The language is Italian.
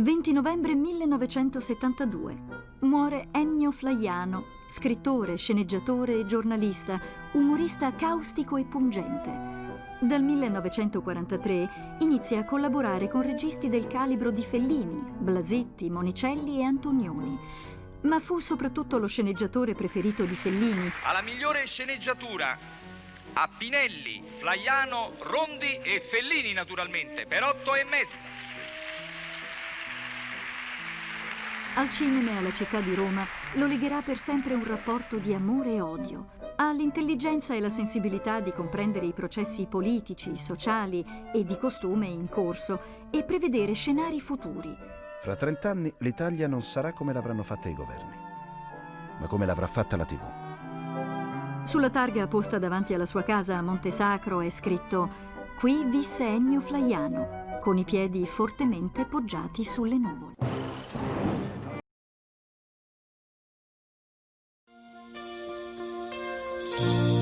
20 novembre 1972 muore Ennio Flaiano, scrittore, sceneggiatore e giornalista, umorista caustico e pungente. Dal 1943 inizia a collaborare con registi del calibro di Fellini, Blasetti, Monicelli e Antonioni. Ma fu soprattutto lo sceneggiatore preferito di Fellini. Alla migliore sceneggiatura a Pinelli, Flaiano, Rondi e Fellini naturalmente, per otto e mezza. Al cinema e alla città di Roma lo legherà per sempre un rapporto di amore e odio. Ha l'intelligenza e la sensibilità di comprendere i processi politici, sociali e di costume in corso e prevedere scenari futuri. Fra 30 anni l'Italia non sarà come l'avranno fatta i governi, ma come l'avrà fatta la TV. Sulla targa posta davanti alla sua casa a Montesacro è scritto Qui visse Ennio Flaiano, con i piedi fortemente poggiati sulle nuvole. you